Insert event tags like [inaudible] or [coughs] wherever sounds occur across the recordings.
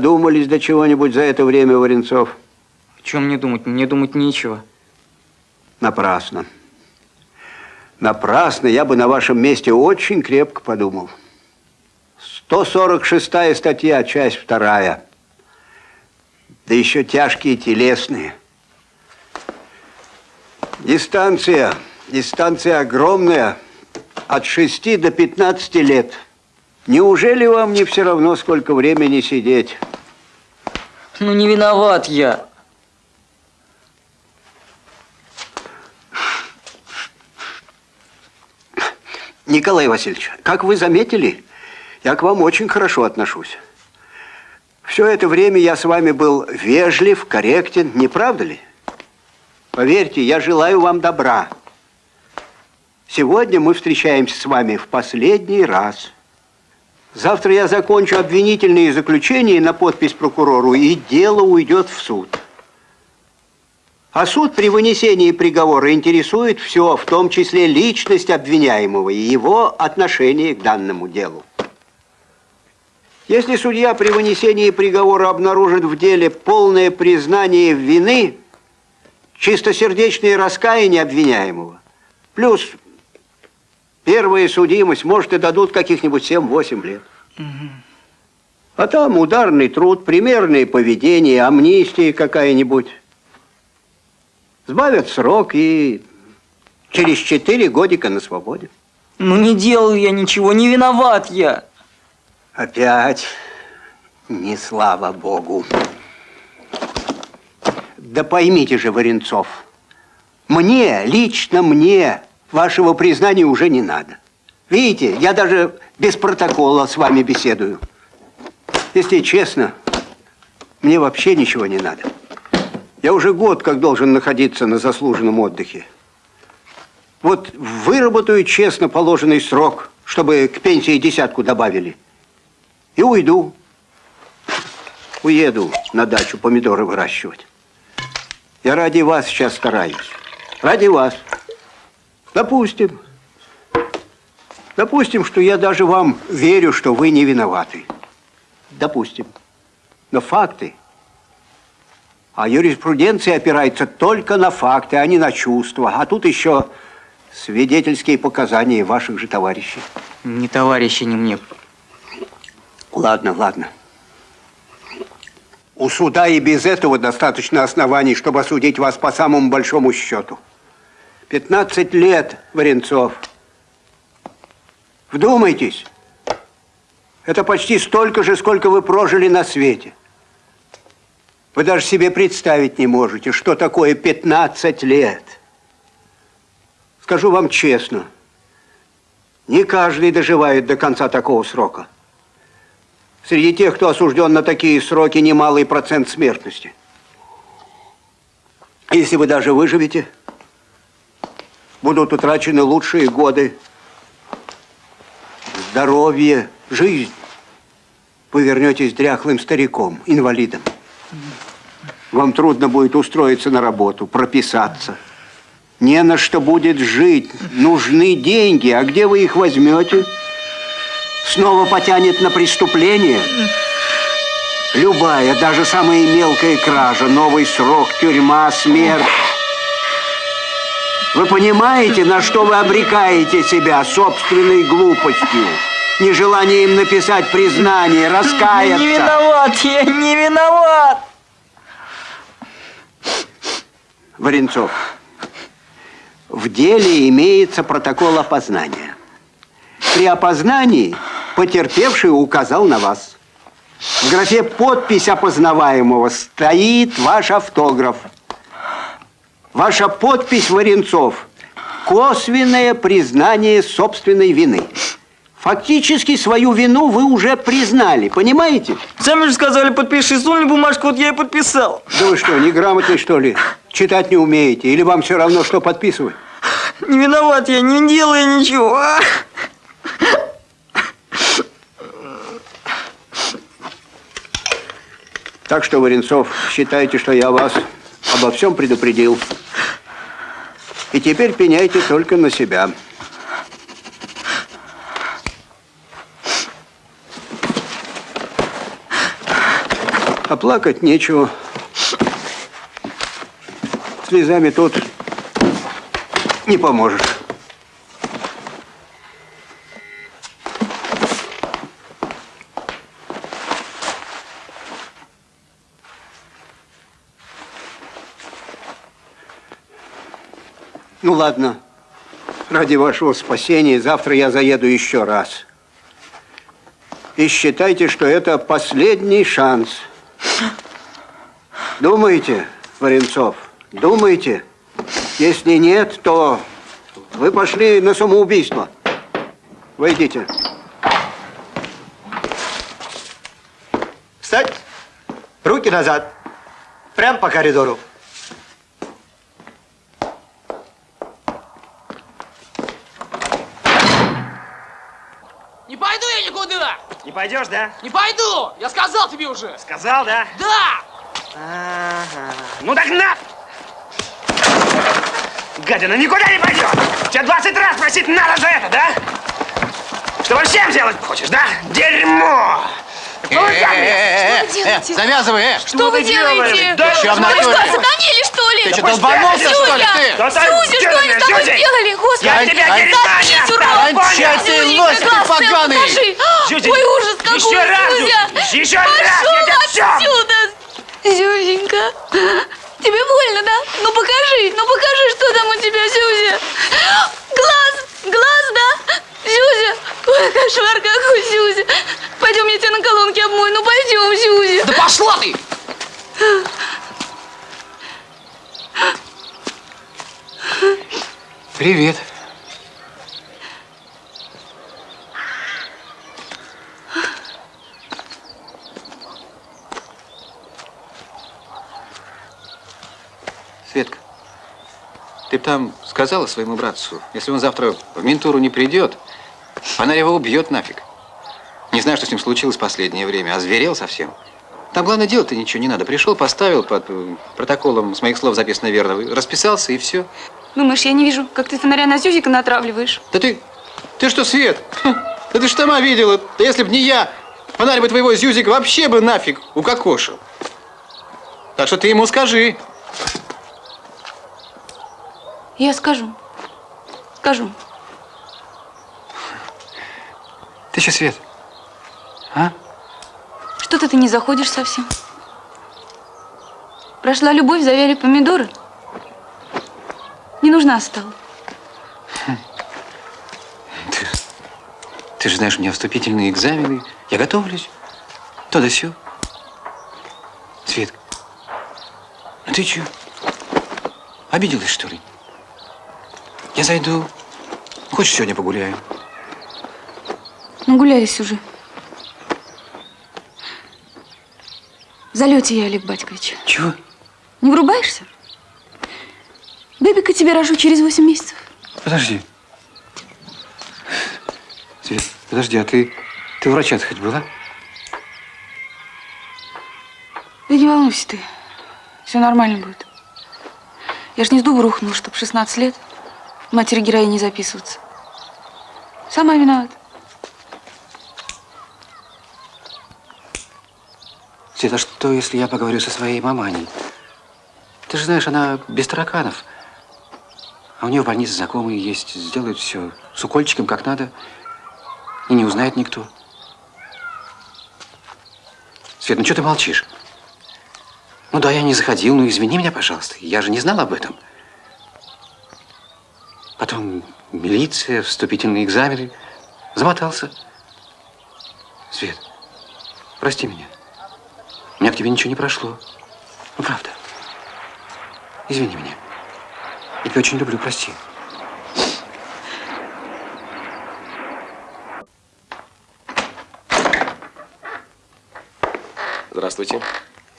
Додумались до чего-нибудь за это время, Варенцов? О чем мне думать? Мне думать нечего. Напрасно. Напрасно я бы на вашем месте очень крепко подумал. 146 статья, часть вторая. Да еще тяжкие телесные. Дистанция, дистанция огромная, от 6 до 15 лет. Неужели вам не все равно, сколько времени сидеть? Ну, не виноват я. Николай Васильевич, как вы заметили, я к вам очень хорошо отношусь. Все это время я с вами был вежлив, корректен, не правда ли? Поверьте, я желаю вам добра. Сегодня мы встречаемся с вами в последний раз. Завтра я закончу обвинительные заключения на подпись прокурору, и дело уйдет в суд. А суд при вынесении приговора интересует все, в том числе личность обвиняемого и его отношение к данному делу. Если судья при вынесении приговора обнаружит в деле полное признание вины, чистосердечное раскаяние обвиняемого, плюс первая судимость, может, и дадут каких-нибудь 7-8 лет. Угу. А там ударный труд, примерное поведение, амнистия какая-нибудь. Сбавят срок и через четыре годика на свободе. Ну не делал я ничего, не виноват я. Опять не слава Богу. Да поймите же, Варенцов, мне, лично мне, вашего признания уже не надо. Видите, я даже без протокола с вами беседую. Если честно, мне вообще ничего не надо. Я уже год как должен находиться на заслуженном отдыхе. Вот выработаю честно положенный срок, чтобы к пенсии десятку добавили. И уйду. Уеду на дачу помидоры выращивать. Я ради вас сейчас стараюсь. Ради вас. Допустим. Допустим, что я даже вам верю, что вы не виноваты. Допустим. Но факты а юриспруденция опирается только на факты, а не на чувства. А тут еще свидетельские показания ваших же товарищей. Не товарищи, не мне. Ладно, ладно. У суда и без этого достаточно оснований, чтобы осудить вас по самому большому счету. 15 лет, Варенцов. Вдумайтесь. Это почти столько же, сколько вы прожили на свете. Вы даже себе представить не можете, что такое 15 лет. Скажу вам честно, не каждый доживает до конца такого срока. Среди тех, кто осужден на такие сроки, немалый процент смертности. Если вы даже выживете, будут утрачены лучшие годы, здоровье, жизнь. Вы вернетесь дряхлым стариком, инвалидом. Вам трудно будет устроиться на работу, прописаться. Не на что будет жить. Нужны деньги. А где вы их возьмете? Снова потянет на преступление? Любая, даже самая мелкая кража, новый срок, тюрьма, смерть. Вы понимаете, на что вы обрекаете себя собственной глупостью? Нежеланием написать признание, раскаяться? Не виноват, я не виноват! Варенцов, в деле имеется протокол опознания. При опознании потерпевший указал на вас. В графе «Подпись опознаваемого» стоит ваш автограф. Ваша подпись, Варенцов, косвенное признание собственной вины. Фактически свою вину вы уже признали, понимаете? Сами же сказали, подпиши, сунули бумажку, вот я и подписал. Да вы что, неграмотный что ли? Читать не умеете? Или вам все равно, что подписывать? Не виноват я, не делаю ничего. Так что, Варенцов, считайте, что я вас обо всем предупредил. И теперь пеняйте только на себя. плакать нечего. Слезами тут не поможешь. Ну ладно, ради вашего спасения завтра я заеду еще раз. И считайте, что это последний шанс. Думаете, Варенцов, думаете? Если нет, то вы пошли на самоубийство. Войдите. Встать! Руки назад! Прям по коридору. Не пойду я никуда! Не пойдешь, да? Не пойду! Я сказал тебе уже! Сказал, да? Да! Ага. Ну так на! Гадина никуда не пойдет! Тебя 20 раз просить надо за это, да? Что всем делать хочешь, да? Дерьмо! Ну, вы сами- Э, делаете? завязывай, э! Что вы делаете? Да Вы что, натуре? сатанели, что ли? Ты что, долбанулся, что ли, ты? Зюзя, что они с тобой сделали? Господи! Я тебя не Заткнись, урод! Кончай ты, Зюзенька, лось ты поганый! покажи! Зюзя, Ой, ужас какой, еще раз, еще раз, Пошел отсюда! Зюзенька, тебе больно, да? Ну покажи, ну покажи, что там у тебя, Зюзя! Глаз, глаз, да? Зюзя! Ой, кошмар какой, Зюзя! Пойдем, я тебя на колонке обмою, ну пойдем, Зюзя! Да пошла ты! Привет. Светка, ты там сказала своему братцу, если он завтра в ментуру не придет, она его убьет нафиг. Не знаю, что с ним случилось в последнее время, озверел совсем. Там главное делать-то ничего не надо. Пришел, поставил под э, протоколом, с моих слов записано верно, расписался и все. Думаешь, я не вижу, как ты фонаря на Зюзика натравливаешь? Да ты, ты что, Свет? Да ты ж сама видела. Да если б не я, фонарь бы твоего Зюзика вообще бы нафиг укокошил. Так что ты ему скажи. Я скажу. Скажу. Ты что, Свет? А? Что-то ты не заходишь совсем. Прошла любовь, завяли помидоры. Не нужна стала. Ты, ты же знаешь, у меня вступительные экзамены. Я готовлюсь. То да сё. Свет, ну ты чё? Обиделась, что ли? Я зайду. Хочешь, сегодня погуляем? Нагулялись уже. В залете я, Олег Батькович. Чего? Не врубаешься? Бебика тебе рожу через 8 месяцев. Подожди. Свет, подожди, а ты, ты врача хоть была? Да не волнуйся ты. Все нормально будет. Я ж не с дуба рухнула, чтобы 16 лет матери героини записываться. Сама виновата. Свет, а что, если я поговорю со своей маманей? Ты же знаешь, она без тараканов. А у нее в больнице знакомые есть. Сделают все с укольчиком, как надо. И не узнает никто. Свет, ну что ты молчишь? Ну да, я не заходил, ну извини меня, пожалуйста. Я же не знал об этом. Потом милиция, вступительные экзамены. Замотался. Свет, прости меня. У меня к тебе ничего не прошло. Ну, правда. Извини меня. Я тебя очень люблю, прости. Здравствуйте.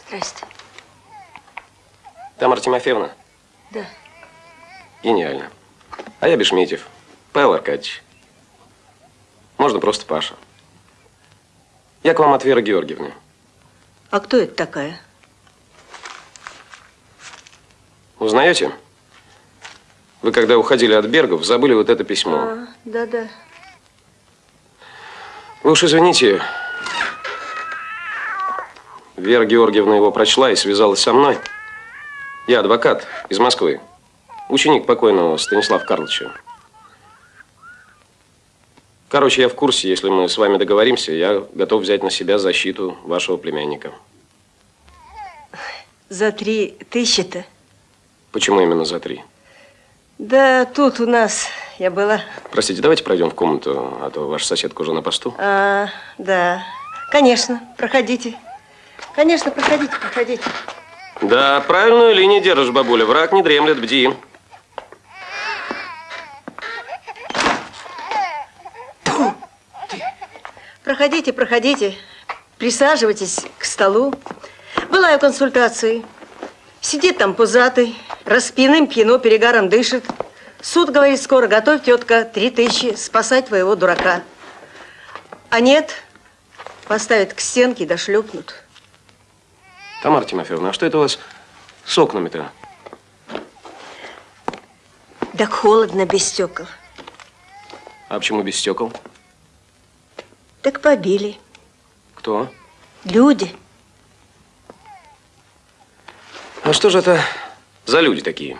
Здрасте. Тамара Тимофеевна? Да. Гениально. А я Бешметьев. Павел Аркадьевич. Можно просто Паша. Я к вам от Веры Георгиевны. А кто это такая? Узнаете? Вы, когда уходили от Бергов, забыли вот это письмо. А, да-да. Вы уж извините, Вера Георгиевна его прочла и связалась со мной. Я адвокат из Москвы. Ученик покойного Станислава Карловича. Короче, я в курсе, если мы с вами договоримся, я готов взять на себя защиту вашего племянника. За три тысячи-то? Почему именно за три? Да тут у нас я была. Простите, давайте пройдем в комнату, а то ваша соседка уже на посту. А, да. Конечно, проходите. Конечно, проходите, проходите. Да, правильную линию держишь, бабуля. Враг не дремлет, бди. Проходите, проходите. Присаживайтесь к столу. Была я в консультации. Сидит там пузатый, распиным пьяно, перегаром дышит. Суд говорит, скоро готовь, тетка, три тысячи, спасать твоего дурака. А нет, поставят к стенке да шлепнут. Тамара Тимофеевна, а что это у вас с окнами-то? Так холодно без стекол. А почему без стекол? Так побили. Кто? Люди. А что же это за люди такие?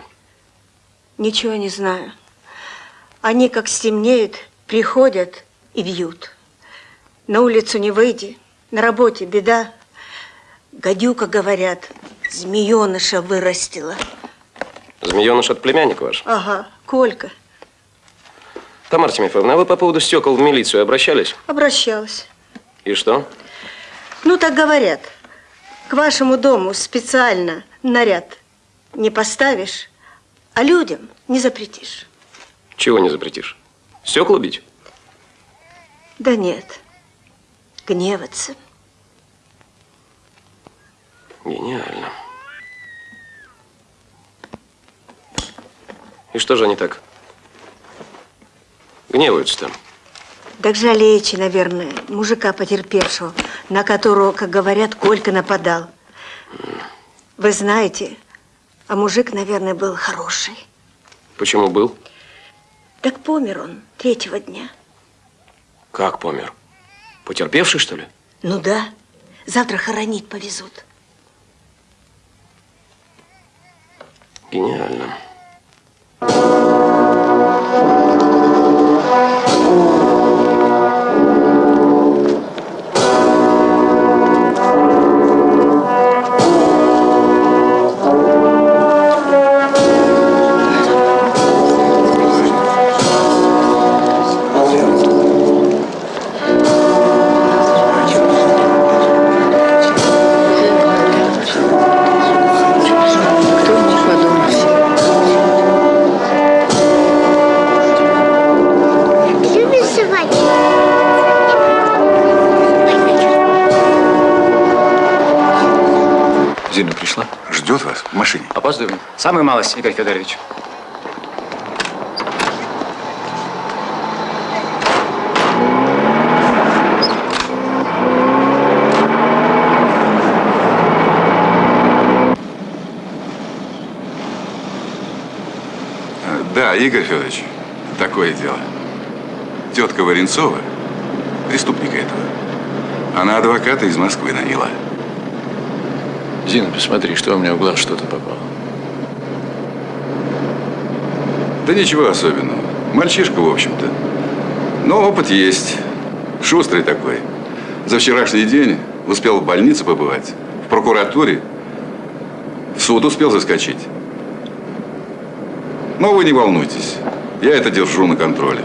Ничего не знаю. Они, как стемнеет, приходят и бьют. На улицу не выйди, на работе беда. Гадюка, говорят, змееныша вырастила. Змееныш от племянника ваш? Ага, Колька. Тамара Тимофеевна, а вы по поводу стекол в милицию обращались? Обращалась. И что? Ну, так говорят. К вашему дому специально наряд не поставишь, а людям не запретишь. Чего не запретишь? Стекла бить? Да нет, гневаться. Гениально. И что же они так гневаются-то? Так жалеете, наверное, мужика потерпевшего, на которого, как говорят, Колька нападал. Вы знаете, а мужик, наверное, был хороший. Почему был? Так помер он третьего дня. Как помер? Потерпевший, что ли? Ну да, завтра хоронить повезут. Гениально. Любишь Самый малость, Игорь Федорович. Да, Игорь Федорович, такое дело. Тетка Варенцова, преступника этого, она адвоката из Москвы наняла. Зина, посмотри, что у меня в глаз что-то попало. Да ничего особенного. Мальчишка, в общем-то. Но опыт есть. Шустрый такой. За вчерашний день успел в больнице побывать, в прокуратуре, в суд успел заскочить. Но вы не волнуйтесь. Я это держу на контроле.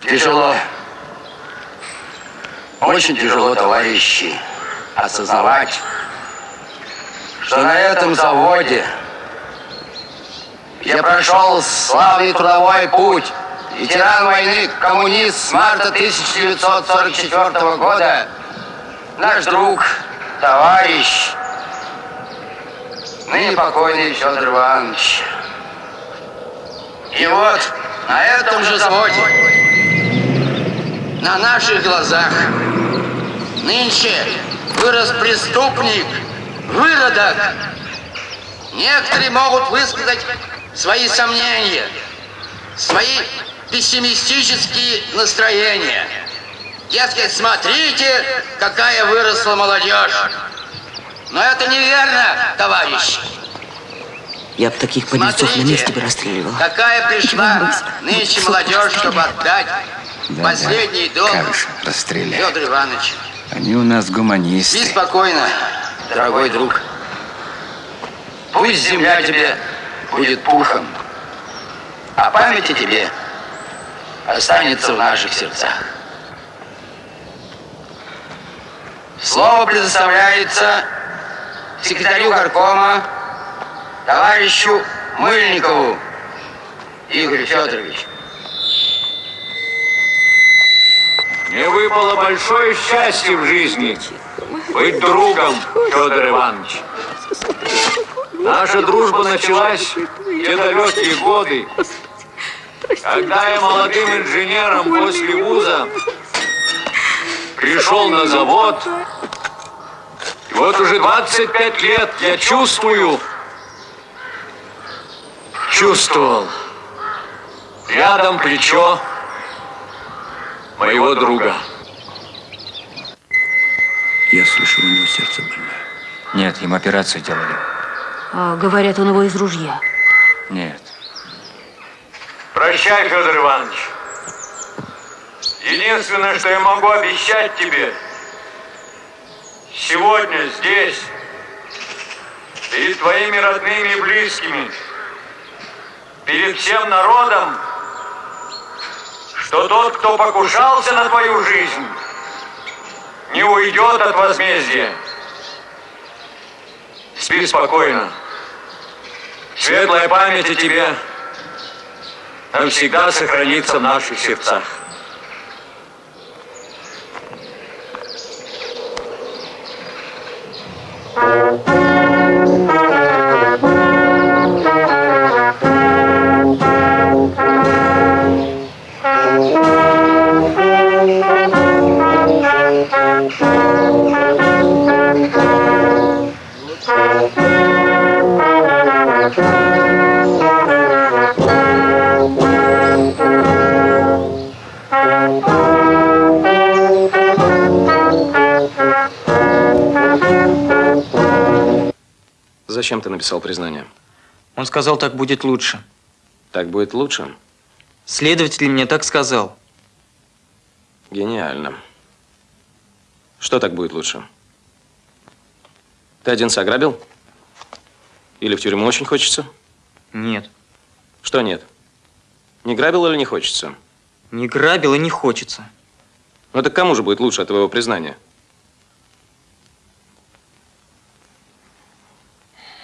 Тяжело. Очень тяжело, товарищи, осознавать, что на этом заводе прошел славный трудовой путь. Ветеран войны, коммунист с марта 1944 года, наш друг, товарищ, ныне покойный Федор Иванович. И вот на этом же заводе на наших глазах нынче вырос преступник, выродок. Некоторые могут высказать свои сомнения, свои пессимистические настроения. Дескать, смотрите, какая выросла молодежь. Но это неверно, товарищ. Я бы таких подлецов на месте бы расстреливал. Какая пришла нынче молодежь, чтобы отдать последний долг расстреляй. Федор Иванович. Они у нас гуманисты. Спи спокойно, дорогой друг. Пусть земля тебе будет пухом, а память о тебе останется в наших сердцах. Слово предоставляется секретарю горкома, товарищу Мыльникову Игорю Федоровичу. Мне выпало большое счастье в жизни быть другом, Федор Иванович. Наша дружба началась в те далекие годы, когда я молодым инженером после вуза пришел на завод. И вот уже 25 лет я чувствую, чувствовал рядом плечо моего друга. Я слышал, у него сердце больное. Нет, ему операцию делали. А, говорят, он его из ружья. Нет. Прощай, Федор Иванович. Единственное, что я могу обещать тебе, сегодня здесь, перед твоими родными и близкими, перед всем народом, что тот, кто покушался на твою жизнь, не уйдет от возмездия. Спи спокойно. Светлая память о тебе навсегда сохранится в наших сердцах. Зачем ты написал признание? Он сказал, так будет лучше. Так будет лучше? Следователь мне так сказал. Гениально. Что так будет лучше? Ты один ограбил? Или в тюрьму очень хочется? Нет. Что нет? Не грабил или не хочется? Не грабил и не хочется. Ну так кому же будет лучше от твоего признания?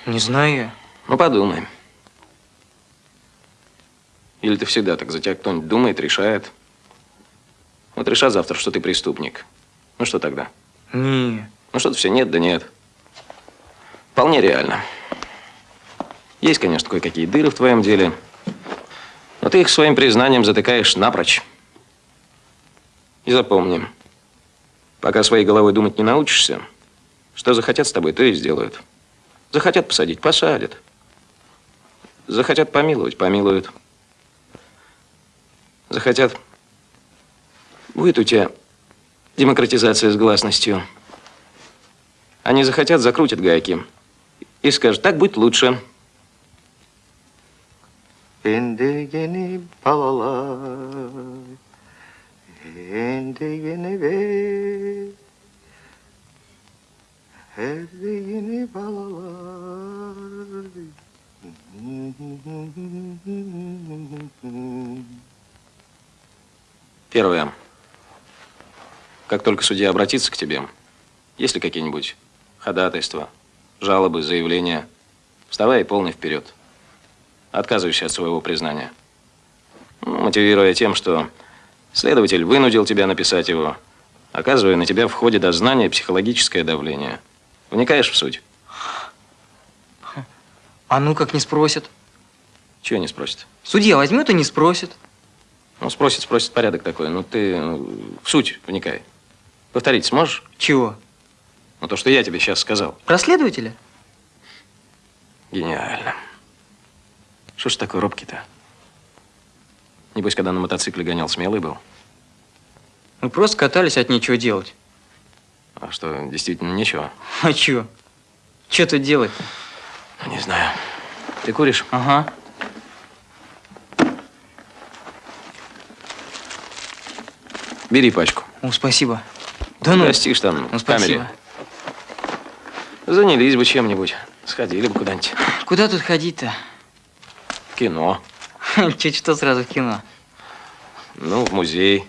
Не знаю я. Ну подумай. Или ты всегда так за тебя кто-нибудь думает, решает? Вот решат завтра, что ты преступник. Ну что тогда? Не. Ну что-то все нет, да нет. Вполне реально. Есть, конечно, кое-какие дыры в твоем деле, но ты их своим признанием затыкаешь напрочь. И запомни, пока своей головой думать не научишься, что захотят с тобой, то и сделают. Захотят посадить – посадят. Захотят помиловать – помилуют. Захотят – будет у тебя демократизация с гласностью. Они захотят – закрутят гайки. И скажут, так будет лучше. Endigini ve Endigini balalar Первое. Как только судья обратится к тебе, есть ли какие-нибудь ходатайства, жалобы, заявления, вставай полный вперед. Отказываешься от своего признания. Ну, мотивируя тем, что следователь вынудил тебя написать его, оказывая на тебя в ходе дознания психологическое давление. Вникаешь в суть? А ну как не спросят? Чего не спросит? Судья возьмет и не спросит. Ну, спросит, спросит, порядок такой. Ну, ты ну, в суть вникай. Повторить сможешь? Чего? Ну, то, что я тебе сейчас сказал. Про следователя? Гениально. Что ж такой робкий-то? Небось, когда на мотоцикле гонял, смелый был? Мы просто катались от нечего делать. А что, действительно нечего? А чё? Чё тут делать? Не знаю. Ты куришь? Ага. Бери пачку. О, спасибо. Да ну. Растишь там Ну, в камере. спасибо. Занялись бы чем-нибудь. Сходили бы куда-нибудь. Куда тут ходить-то? В кино. [laughs] Чуть что сразу в кино. Ну, в музей.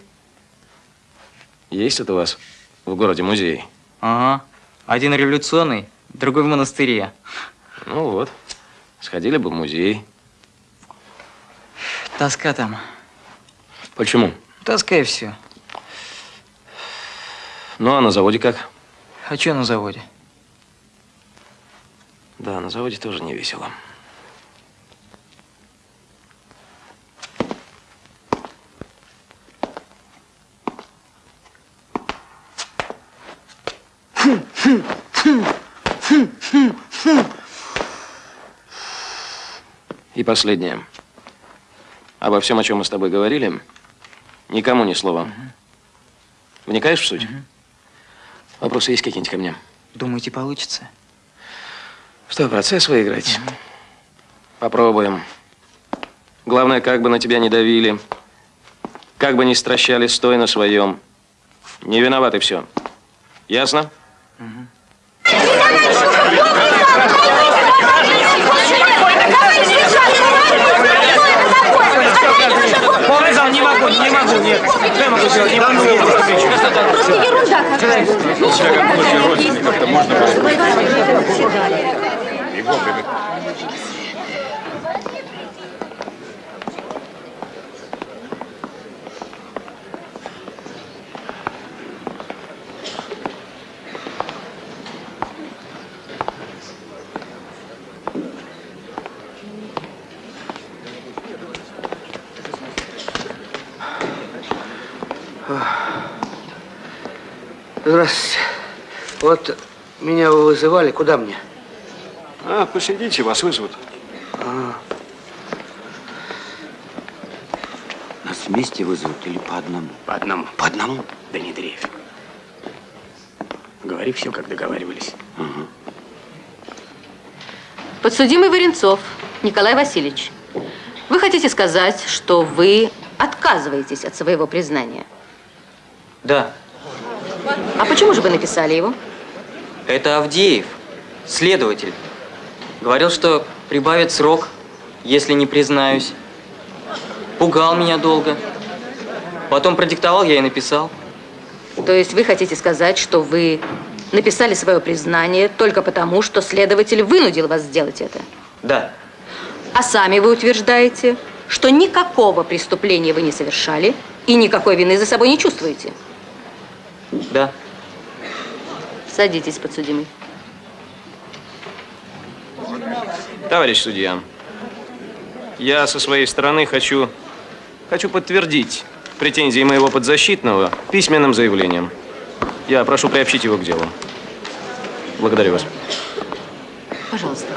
Есть тут у вас в городе музей? Ага. Один революционный, другой в монастыре. Ну вот. Сходили бы в музей. Тоска там. Почему? Тоска и все. Ну, а на заводе как? А что на заводе? Да, на заводе тоже не весело. И последнее. Обо всем, о чем мы с тобой говорили, никому ни слова. Вникаешь в суть? Вопросы есть какие-нибудь ко мне? Думаете, получится? Что, процесс выиграть? Попробуем. Главное, как бы на тебя не давили, как бы не стращали, стой на своем. Не виноват и все. Ясно? Полный зал, не могу, не могу, нет. Что я могу сделать? Не могу, я просто ерунда какая-то. Себя как младший родственник, как-то можно было. И вовремя. Здравствуйте. Вот меня вы вызывали. Куда мне? А, посидите, вас вызовут. А, Нас вместе вызовут или по одному? По одному. По одному? Да не дрейфь. Говори все, как договаривались. Подсудимый Варенцов Николай Васильевич, вы хотите сказать, что вы отказываетесь от своего признания? Да. А почему же вы написали его? Это Авдеев, следователь. Говорил, что прибавит срок, если не признаюсь. Пугал меня долго. Потом продиктовал, я и написал. То есть вы хотите сказать, что вы написали свое признание только потому, что следователь вынудил вас сделать это? Да. А сами вы утверждаете, что никакого преступления вы не совершали и никакой вины за собой не чувствуете? Да. Садитесь, подсудимый. Товарищ судья, я со своей стороны хочу, хочу подтвердить претензии моего подзащитного письменным заявлением. Я прошу приобщить его к делу. Благодарю вас. Пожалуйста.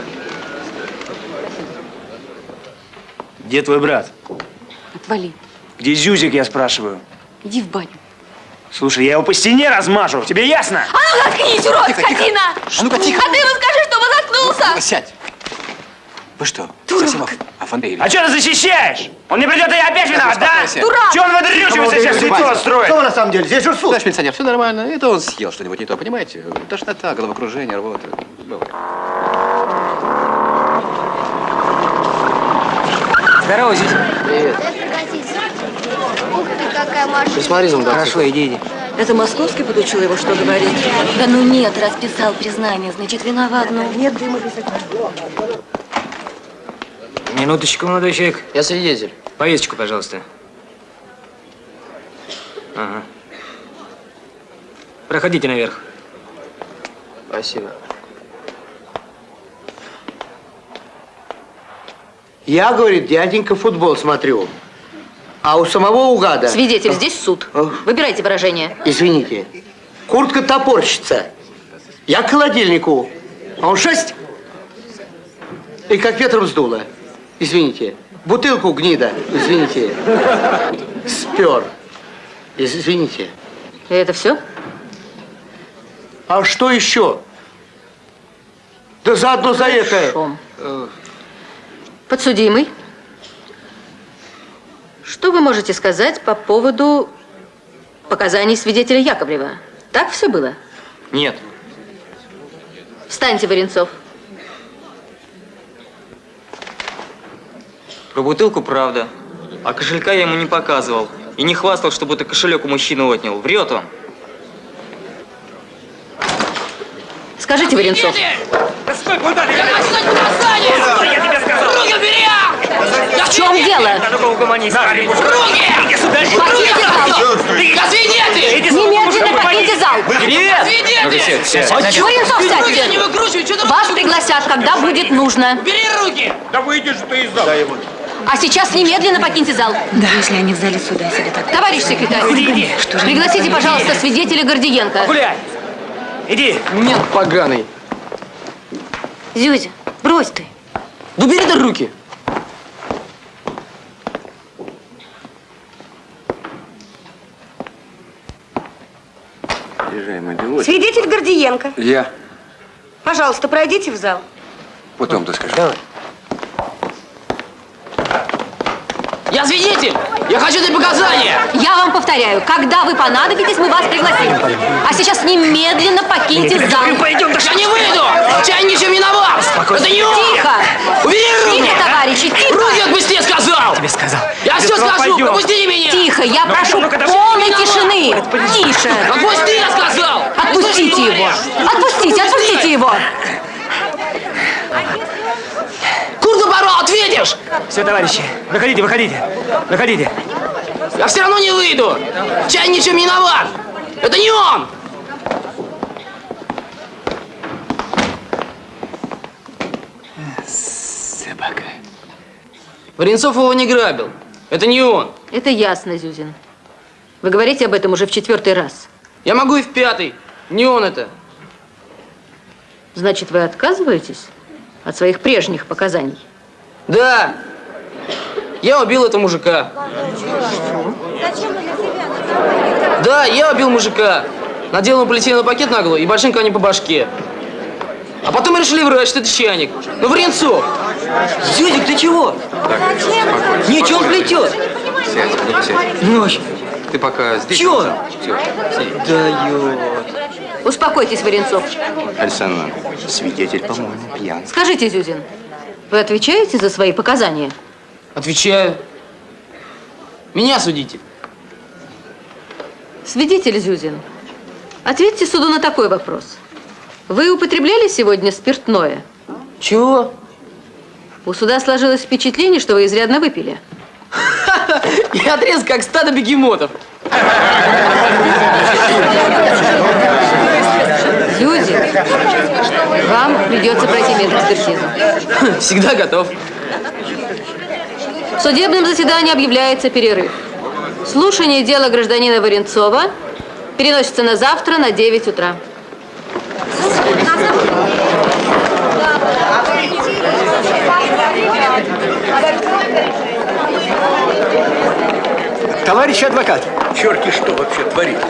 Где твой брат? Отвали. Где Зюзик, я спрашиваю? Иди в баню. Слушай, я его по стене размажу. Тебе ясно? А ну заткнись, урод, скотина! А ну-ка, тихо. А ты ему скажи, чтобы заткнулся! Сядь. Вы что, Дурак. совсем оф- офонтовели? А что ты защищаешь? Он не придет, и я опять виноват, да? Дурак! Че он выдрючивается, сейчас лицо строит? Что на самом деле? Здесь же суд. Товарищ милиционер, все нормально. Это он съел что-нибудь не то, понимаете? Тошнота, головокружение, рвота. Бывает. Здорово, Зюзя. Привет. Ух ты, какая машина. Присмотри за мной. Хорошо, иди, иди. Это Московский подучил его, что говорить? Да ну нет, расписал признание, значит виноват, ну. Нет дыма без огня. Минуточку, молодой человек. Я свидетель. Повесточку, пожалуйста. Ага. Проходите наверх. Спасибо. Я, говорит, дяденька, футбол смотрю. А у самого угада... Свидетель, здесь суд. Выбирайте выражение. Извините. Куртка топорщится. Я к холодильнику. А он шесть. И как ветром сдуло. Извините. Бутылку гнида. Извините. Спер. Извините. И это все? А что еще? Да заодно за это... Хорошо. Подсудимый, что вы можете сказать по поводу показаний свидетеля Яковлева? Так все было? Нет. Встаньте, Варенцов. Про бутылку правда. А кошелька я ему не показывал. И не хвастал, что будто кошелек у мужчины отнял. Врет он. Скажите, Варенцов. Да стой, куда ты? Я хочу дать показания! Я тебе сказал! Руки убери! В чем дело? Покиньте зал! Немедленно покиньте зал! Я свидетель! Варенцов, Руки не сядьте! Вас пригласят, когда будет нужно. Бери руки! Да выйдешь ты из зала. А сейчас немедленно покиньте зал. Да, если они в зале суда сидят. так- Товарищ секретарь, Иди. Что же пригласите, пожалуйста, свидетеля Гордиенко. Гуляй! Иди! Нет, поганый. Зюзя, брось ты. Да убери ты руки. Свидетель Гордиенко. Я. Пожалуйста, пройдите в зал. Потом ты скажешь. Я свидетель! Я хочу дать показания! Я вам повторяю, когда вы понадобитесь, мы вас пригласим. А сейчас немедленно покиньте зал. Пойдем, я не выйду! Я ничем не виноват! Это не он! Тихо! Руки! Тихо, товарищи, тихо! Руки отпусти, я сказал! Тебе сказал. Я все скажу! Пропусти меня! Тихо, я Ну, прошу ну-ка, полной тишины. Тише. Отпусти, я сказал! Отпустите его. Отпустите, отпустите его. Порвал, ответишь! Все, товарищи, выходите, выходите. Выходите. Я все равно не выйду! Я ничем не виноват! Это не он! Собака. Варенцов его не грабил. Это не он. Это ясно, Зюзин. Вы говорите об этом уже в четвертый раз. Я могу и в пятый. Не он это. Значит, вы отказываетесь от своих прежних показаний? Да. Я убил этого мужика. Да, я убил мужика. Надел ему полиэтиленовый пакет на голову и большим камнем по башке. А потом решили врать, что это чайник. Ну, Варенцов! Зюзик, ты чего? Ничего он плетет. Сядь, сядь. Ночь. Ты пока здесь. Все. Дает. Успокойтесь, Варенцов. Александр Иванович, свидетель, по-моему, пьян. Скажите, Зюзин, вы отвечаете за свои показания? Отвечаю. Меня судите. Свидетель Зюзин, ответьте суду на такой вопрос. Вы употребляли сегодня спиртное? Чего? У суда сложилось впечатление, что вы изрядно выпили. [laughs] Я отрезан, как стадо бегемотов. [laughs] Вам придется пройти медэкспертизу. Всегда готов. В судебном заседании объявляется перерыв. Слушание дела гражданина Варенцова переносится на завтра на 9 утра. Товарищ адвокат. Черти что вообще творится?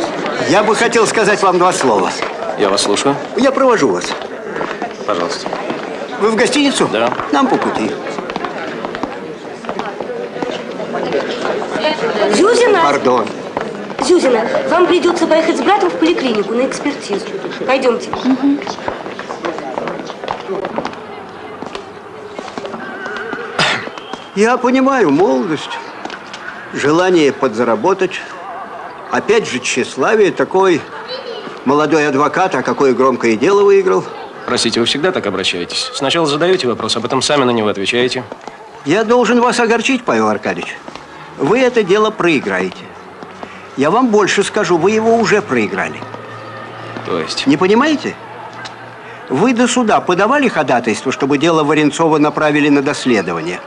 Я бы хотел сказать вам два слова. Я вас слушаю. Я провожу вас. Пожалуйста. Вы в гостиницу? Да. Нам по пути. Зюзина? Пардон. Зюзина, вам придется поехать с братом в поликлинику на экспертизу. Пойдемте. Я понимаю молодость, желание подзаработать. Опять же, тщеславие такой молодой адвокат, а какое громкое дело выиграл. Простите, вы всегда так обращаетесь? Сначала задаете вопрос, а потом сами на него отвечаете. Я должен вас огорчить, Павел Аркадьевич. Вы это дело проиграете. Я вам больше скажу, вы его уже проиграли. То есть? Не понимаете? Вы до суда подавали ходатайство, чтобы дело Варенцова направили на доследование?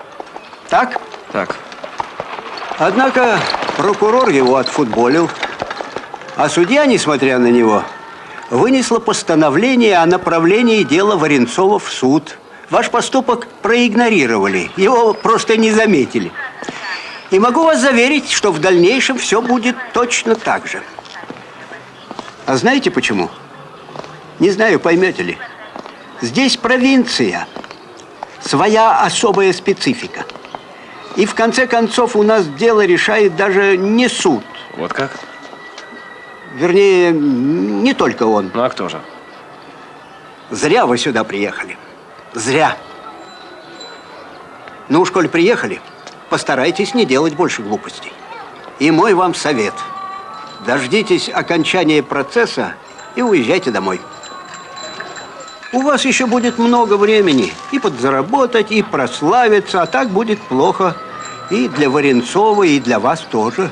Так? Так. Однако прокурор его отфутболил, а судья, несмотря на него, вынесла постановление о направлении дела Варенцова в суд. Ваш поступок проигнорировали, его просто не заметили. И могу вас заверить, что в дальнейшем все будет точно так же. А знаете почему? Не знаю, поймете ли. Здесь провинция. Своя особая специфика. И в конце концов у нас дело решает даже не суд. Вот как? Вернее, не только он. Ну а кто же? Зря вы сюда приехали. Зря. Ну уж, коль приехали, постарайтесь не делать больше глупостей. И мой вам совет. Дождитесь окончания процесса и уезжайте домой. У вас еще будет много времени и подзаработать, и прославиться, а так будет плохо и для Варенцова, и для вас тоже.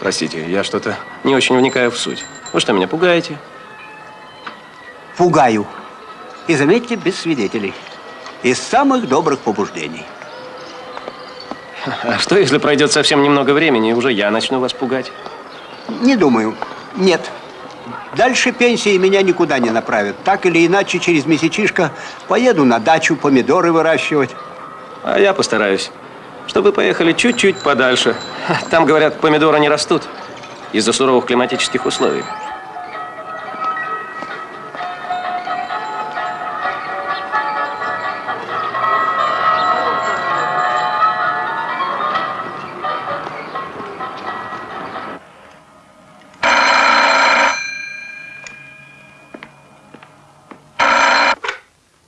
Простите, я что-то не очень вникаю в суть. Вы что, меня пугаете? Пугаю. И заметьте, без свидетелей. Из самых добрых побуждений. А что, если пройдет совсем немного времени, и уже я начну вас пугать? Не думаю. Нет. Дальше пенсии меня никуда не направят. Так или иначе, через месячишко поеду на дачу помидоры выращивать. А я постараюсь, чтобы поехали чуть-чуть подальше. Там, говорят, помидоры не растут из-за суровых климатических условий.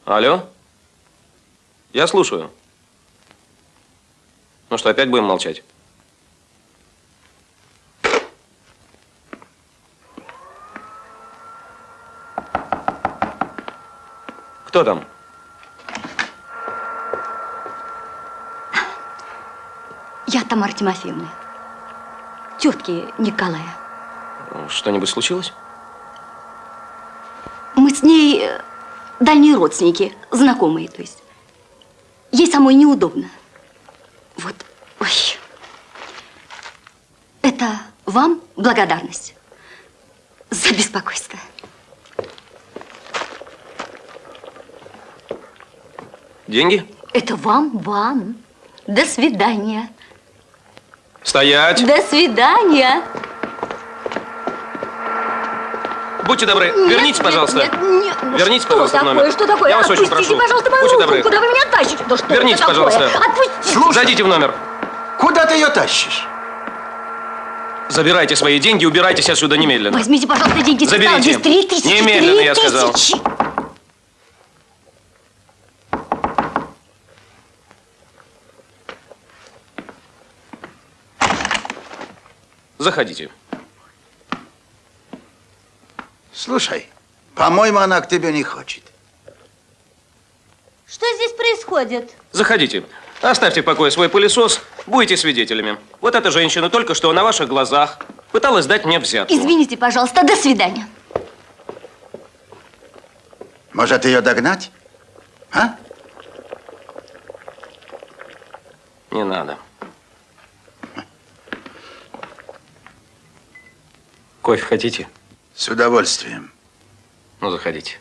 Алло? Я слушаю. Ну что, опять будем молчать? Кто там? Я Тамара Тимофеевна. Тетки Николая. Что-нибудь случилось? Мы с ней э, дальние родственники, знакомые, то есть. Ей самой неудобно. Вот, ой. Это вам благодарность за беспокойство. Деньги? Это вам, вам. До свидания. Стоять! До свидания. Будьте добры, Нет, вернитесь, нет, пожалуйста. нет, нет. Вернитесь, что пожалуйста, такое? номер. Что такое? Я вас очень Отпустите, прошу. пожалуйста, мою Будьте руку. добры. Куда вы меня тащите? Да что такое? пожалуйста. Отпустите. Зайдите в номер. Куда ты ее тащишь? Забирайте свои деньги, убирайтесь отсюда немедленно. Возьмите, пожалуйста, деньги. Заберите. Здесь три тысячи. Немедленно, три я сказал. тысячи. Заходите. Слушай, по-моему, она к тебе не хочет. Что здесь происходит? Заходите. Оставьте в покое свой пылесос, будете свидетелями. Вот эта женщина только что на ваших глазах пыталась дать мне взятку. Извините, пожалуйста, до свидания. Может, ее догнать? А? Не надо. Кофе хотите? С удовольствием. Ну, заходите.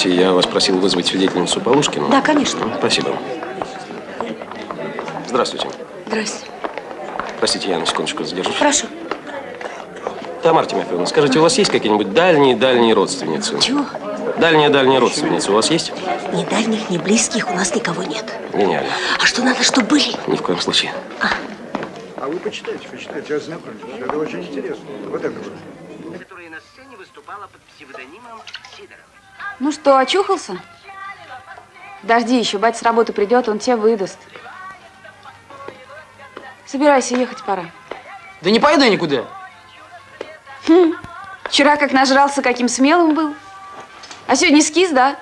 Помните, я вас просил вызвать свидетельницу Полушкину? Да, конечно. Спасибо. Здравствуйте. Здрасте. Простите, я на секундочку задержусь. Прошу. Тамара Тимофеевна, скажите, у вас есть какие-нибудь дальние-дальние родственницы? Чего? Дальняя-дальняя родственница у вас есть? Ни дальних, ни близких у нас никого нет. Гениально. А что надо, чтобы были? Ни в коем случае. А вы почитайте, почитайте, ознакомьтесь. Это очень интересно. Вот это вот. которая на сцене выступала под псевдонимом Сидоров. Ну что, очухался? Дожди еще, батя с работы придет, он тебе выдаст. Собирайся, ехать пора. Да не пойду я никуда. Хм. Вчера как нажрался, каким смелым был. А сегодня скис, да?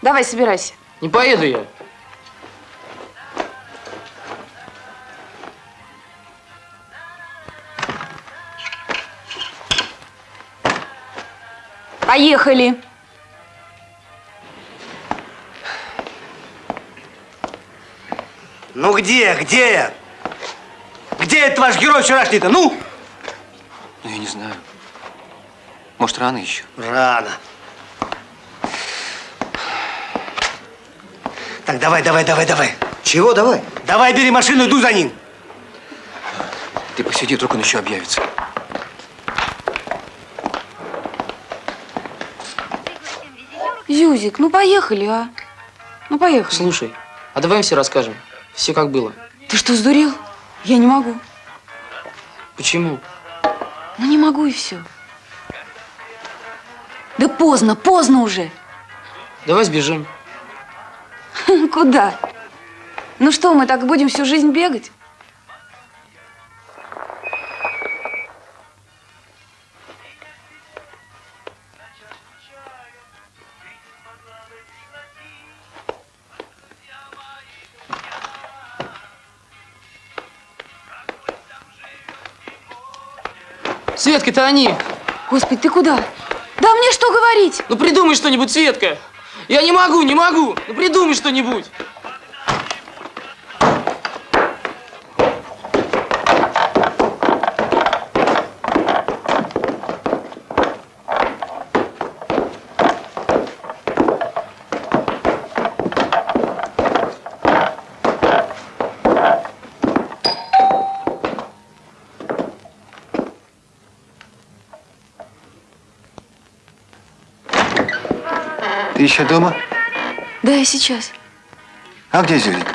Давай, собирайся. Не поеду я. Поехали. Ну где, где? Где этот ваш герой вчерашний-то? Ну? Ну, я не знаю. Может, рано еще? Рано. Так, давай, давай, давай, давай. Чего давай? Давай, бери машину, иду за ним. Ты посиди, вдруг он еще объявится. Зюзик, ну поехали, а? Ну поехали. Слушай, а давай им все расскажем. Все как было. Ты что, сдурел? Я не могу. Почему? Ну не могу и все. Да поздно, поздно уже. Давай сбежим. [laughs] Куда? Ну что, мы так будем всю жизнь бегать? Светка, это они. Господи, ты куда? Да мне что говорить? Ну придумай что-нибудь, Светка. Я не могу, не могу. Ну придумай что-нибудь. Еще дома? Да, я сейчас. А где Зюлик?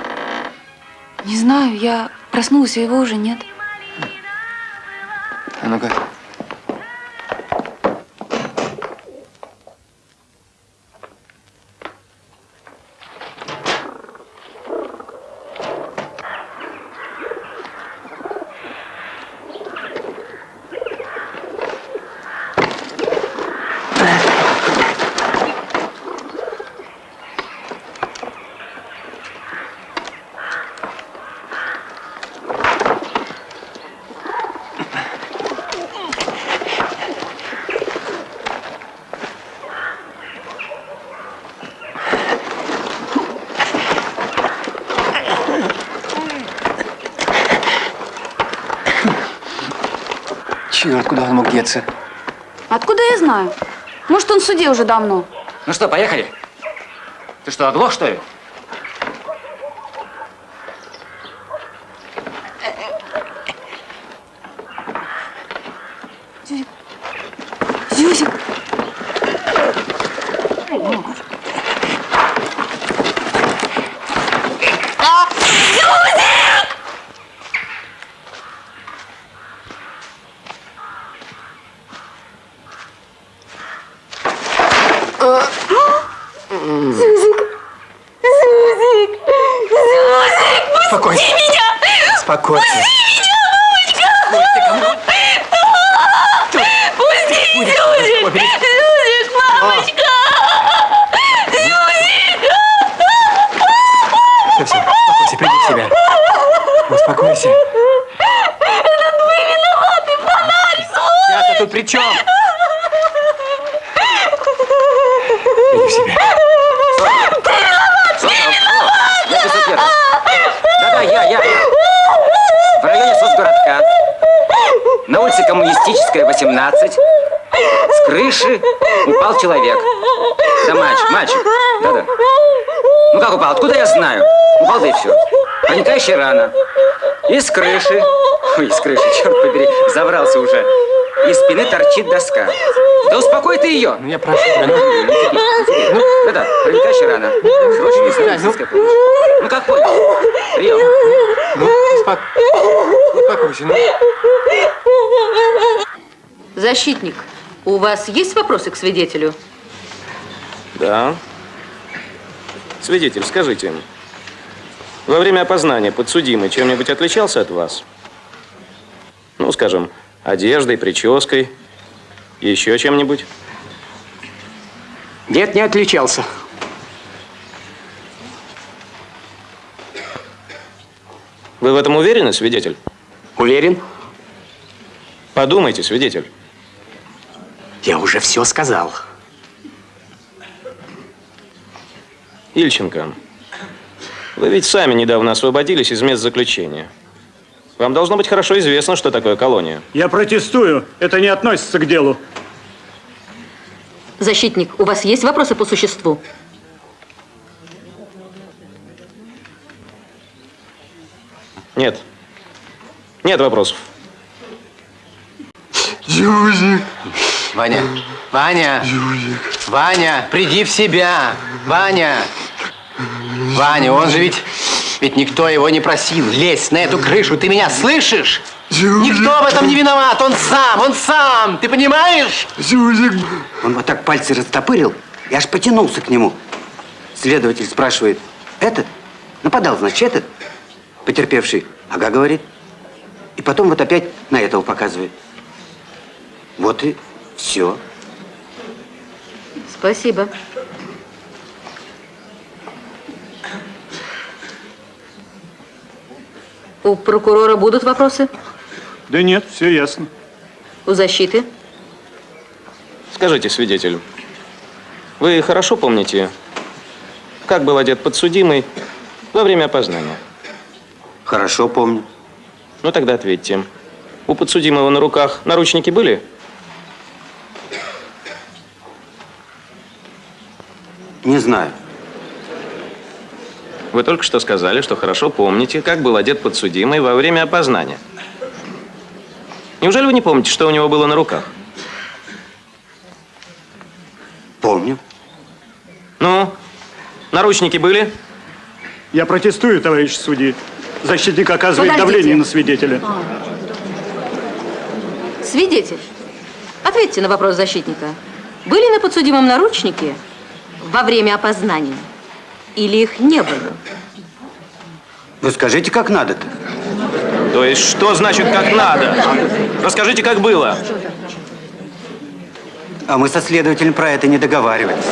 Не знаю, я проснулась, а его уже нет. А ну-ка. Черт, куда он мог деться? Откуда я знаю? Может, он в суде уже давно. Ну что, поехали? Ты что, оглох, что ли? Зюзик. Зюзик. Зюзик! Зюзик! Зюзик! Зюзик! Пусти Спокойно. меня! Спокойно. Пусти меня, мамочка! Пусти, Зюзик! Зюзик, мамочка! Зюзик! Все, все, успокойся, приди в себя. Успокойся. Это вы виноваты, фонарь свой! Я-то тут при чем? Приди в себя. Ты виноват! Ты виноват! Я без ответа. Да-да, я, я, я. В районе соцгородка. На улице Коммунистическая, 18. С крыши упал человек. Да мальчик, мальчик. Да-да. Ну как упал? Откуда я знаю? Упал, да и все. Проникающая рана. И с крыши. Ой, с крыши, черт побери, заврался уже. Из спины торчит доска. Да успокой ты ее. Ну, я прошу тебя, ну. Да-да, проникающая рана. Срочно медицинская помощь. Ну как понял? Прием. Ну, успок... успокойся, ну. Защитник, у вас есть вопросы к свидетелю? Да. Свидетель, скажите, во время опознания подсудимый чем-нибудь отличался от вас? Ну, скажем, одеждой, прической, еще чем-нибудь? Нет, не отличался. Вы в этом уверены, свидетель? Уверен? Подумайте, свидетель. Я уже все сказал. Ильченко, Вы ведь сами недавно освободились из мест заключения. Вам должно быть хорошо известно, что такое колония. Я протестую. Это не относится к делу. Защитник, у вас есть вопросы по существу? Нет. Нет вопросов. Юзик. Ваня, Ваня. Ваня, приди в себя. Ваня. Ваня, он же ведь... Ведь никто его не просил лезть на эту крышу. Ты меня слышишь? Никто в этом не виноват. Он сам, он сам. Ты понимаешь? Он вот так пальцы растопырил, я аж потянулся к нему. Следователь спрашивает, этот? Нападал, значит, этот? Потерпевший. Ага, говорит. И потом вот опять на этого показывает. Вот и все. Спасибо. У прокурора будут вопросы? Да нет, все ясно. У защиты? Скажите, свидетель, вы хорошо помните, как был одет подсудимый во время опознания? Хорошо помню. Ну тогда ответьте. У подсудимого на руках наручники были? Не знаю. Вы только что сказали, что хорошо помните, как был одет подсудимый во время опознания. Неужели вы не помните, что у него было на руках? Помню. Ну, наручники были? Я протестую, товарищ судьи. Защитник оказывает Подождите. давление на свидетеля. Свидетель, ответьте на вопрос защитника. Были на подсудимом наручники во время опознания? Или их не было? Вы скажите, как надо-то? То есть, что значит как надо? Расскажите, как было. А мы со следователем про это не договаривались.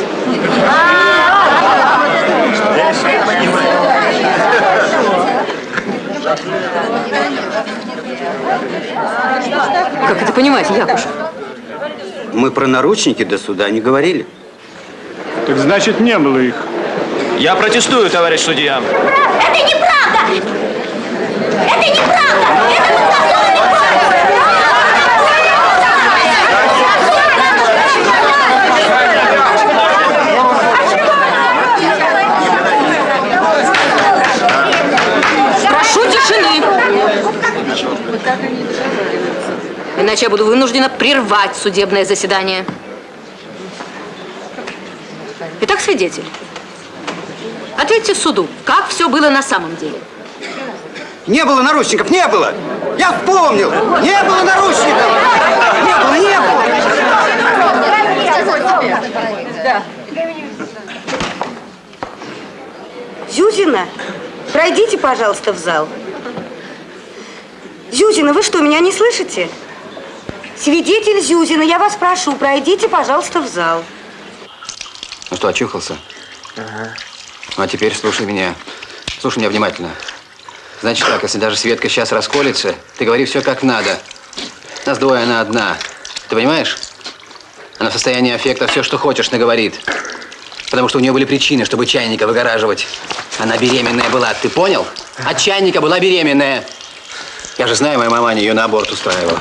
Как это понимать, Якушев? Мы про наручники до суда не говорили. Так значит, не было их. Я протестую, товарищ судья. Это неправда! Это неправда! Это Прошу тишины. Иначе я буду вынуждена прервать судебное заседание. Итак, свидетель, ответьте суду, как все было на самом деле. Не было наручников, не было! Я вспомнил! Не было наручников! Не было, не было! Зюзина, пройдите, пожалуйста, в зал. Зюзина, вы что, меня не слышите? Свидетель Зюзина, я вас прошу, пройдите, пожалуйста, в зал. Ну что, очухался? Ага. Ну а теперь слушай меня. Слушай меня внимательно. Значит так, если даже Светка сейчас расколется, ты говори все как надо. Нас двое, она одна. Ты понимаешь? Она в состоянии аффекта все, что хочешь, наговорит. Потому что у нее были причины, чтобы чайника выгораживать. Она беременная была, ты понял? От чайника была беременная. Я же знаю, моя мама ее на аборт устраивала.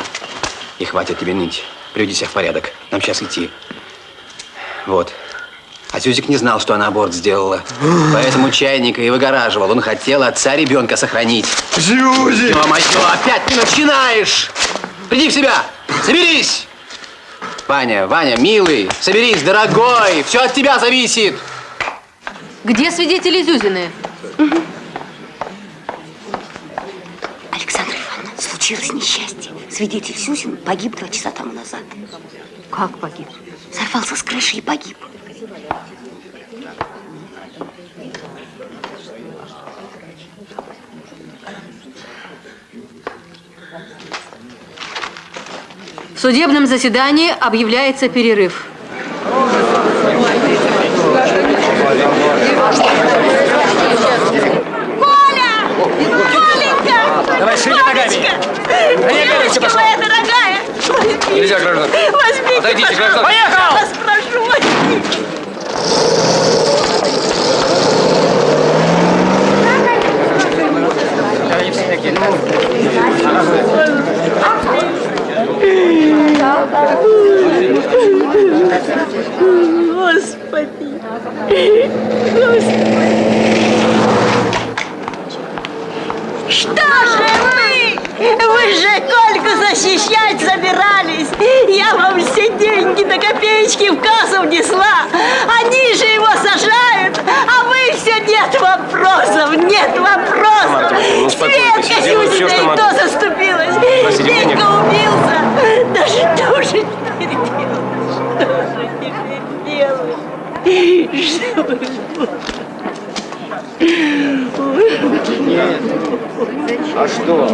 И хватит тебе ныть. Приведи себя в порядок. Нам сейчас идти. Вот. А Зюзик не знал, что она аборт сделала. Поэтому чайника и выгораживал. Он хотел отца ребенка сохранить. Зюзик! Ё-моё, опять ты начинаешь! Приди в себя! Соберись! Ваня, Ваня, милый, соберись, дорогой! Все от тебя зависит! Где свидетели Зюзины? Александра Ивановна, случилось несчастье. Свидетель Сюзин погиб два часа тому назад. Как погиб? Сорвался с крыши и погиб. В судебном заседании объявляется перерыв. Давай, шире ногами. Девочка моя дорогая. Нельзя, гражданка. Возьмите, Отойдите, пожалуйста. гражданка. Я вас прошу, возьмите. Господи. Господи. Что же вы? Вы же Кольку защищать собирались. Я вам все деньги до копеечки в кассу внесла. Они же его сажают, а вы все нет вопросов, нет вопросов. Ну. Светка Сюзина и то заступилась. Денег. убился. Да что же теперь делать? Что же теперь делать? Что вы А что?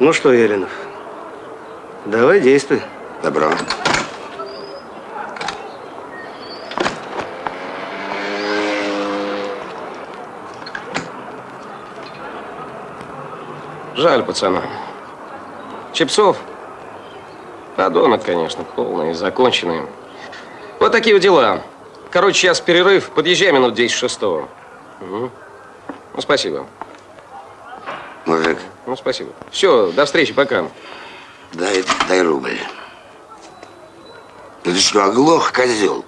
Ну что, Еленов, давай действуй. Добро. Жаль пацана. Чепцов? Подонок, конечно, полный, законченный. Вот такие вот дела. Короче, сейчас перерыв. Подъезжай минут 10 шестого. Угу. Ну, спасибо. Мужик, Ну, спасибо. Все, до встречи, пока. дай, дай рубль. Ну ты что, оглох, козел?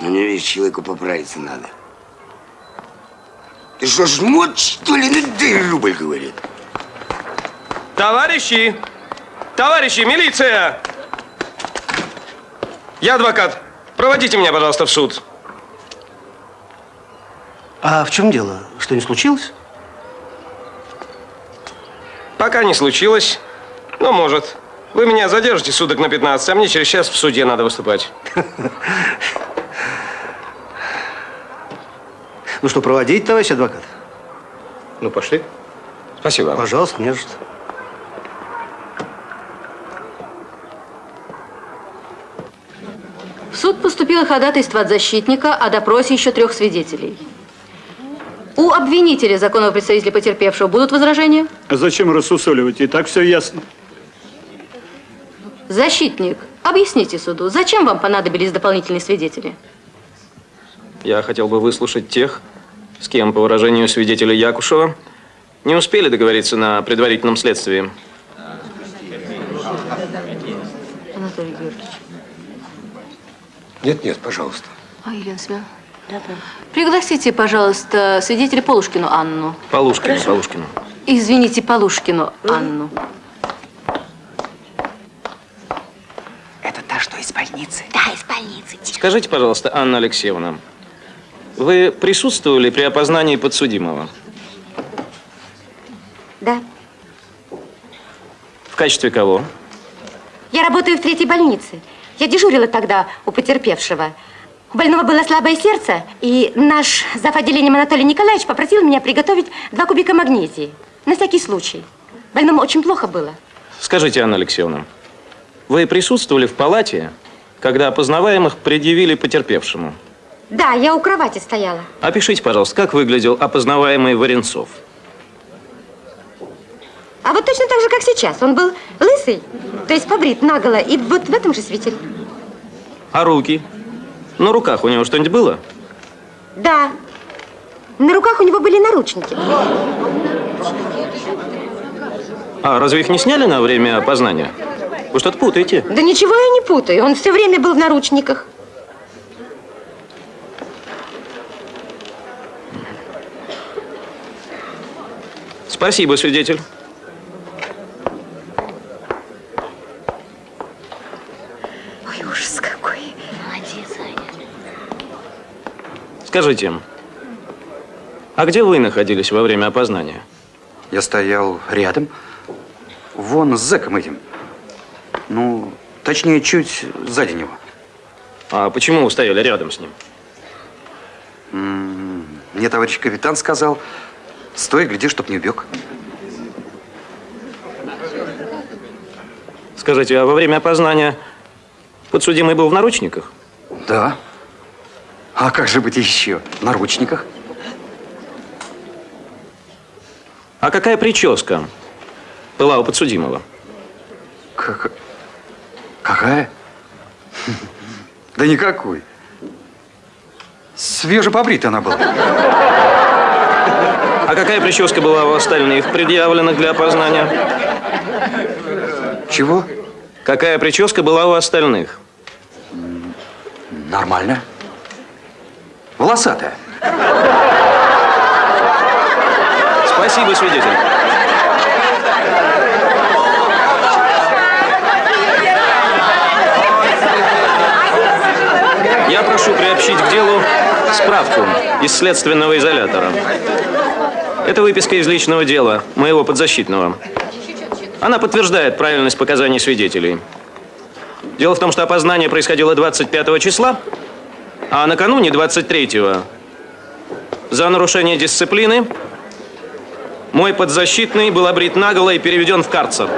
Ну не видишь, человеку поправиться надо. Ты что, жмот, что ли? Ну дай рубль, говорит. Товарищи! Товарищи, милиция! Я адвокат. Проводите меня, пожалуйста, в суд. А в чем дело? Что не случилось? Пока не случилось, но может. Вы меня задержите суток на 15, а мне через час в суде надо выступать. Ну что, проводить, товарищ адвокат? Ну, пошли. Спасибо. Пожалуйста, не за что. В суд поступило ходатайство от защитника о допросе еще трех свидетелей. У обвинителя, законного представителя потерпевшего, будут возражения? Зачем рассусоливать? И так все ясно. Защитник, объясните суду, зачем вам понадобились дополнительные свидетели? Я хотел бы выслушать тех, с кем, по выражению свидетеля Якушева, не успели договориться на предварительном следствии. Анатолий Георгиевич. Нет, нет, пожалуйста. А, Елена Семеновна? Да, да. Пригласите, пожалуйста, свидетеля Полушкину Анну. Полушкину, Хорошо. Полушкину. Извините, Полушкину Анну. Это та, что из больницы? Да, из больницы. Скажите, пожалуйста, Анна Алексеевна, вы присутствовали при опознании подсудимого? Да. В качестве кого? Я работаю в третьей больнице. Я дежурила тогда у потерпевшего. У больного было слабое сердце, и наш зав. отделением Анатолий Николаевич попросил меня приготовить два кубика магнезии. На всякий случай. Больному очень плохо было. Скажите, Анна Алексеевна, вы присутствовали в палате, когда опознаваемых предъявили потерпевшему? Да, я у кровати стояла. Опишите, пожалуйста, как выглядел опознаваемый Варенцов? А вот точно так же, как сейчас. Он был лысый, то есть побрит наголо, и вот в этом же свете. А руки? На руках у него что-нибудь было? Да. На руках у него были наручники. А разве их не сняли на время опознания? Вы что-то путаете. Да ничего я не путаю. Он все время был в наручниках. Спасибо, свидетель. Ой, ужас какой. Молодец, Аня. Скажите, а где вы находились во время опознания? Я стоял рядом. Вон с зэком этим. Ну, точнее, чуть сзади него. А почему вы стояли рядом с ним? М, Мне товарищ капитан сказал, стой, гляди, чтоб не убег. Скажите, а во время опознания подсудимый был в наручниках? Да. А как же быть еще? В наручниках? А какая прическа была у подсудимого? Как... Какая? Да никакой. Свежепобрита она была. А какая прическа была у остальных предъявленных для опознания? Чего? Какая прическа была у остальных? Нормально. Волосатая. Спасибо, свидетель. Я прошу приобщить к делу справку из следственного изолятора. Это выписка из личного дела моего подзащитного. Она подтверждает правильность показаний свидетелей. Дело в том, что опознание происходило 25 числа, а накануне 23-го за нарушение дисциплины мой подзащитный был обрит наголо и переведен в карцер.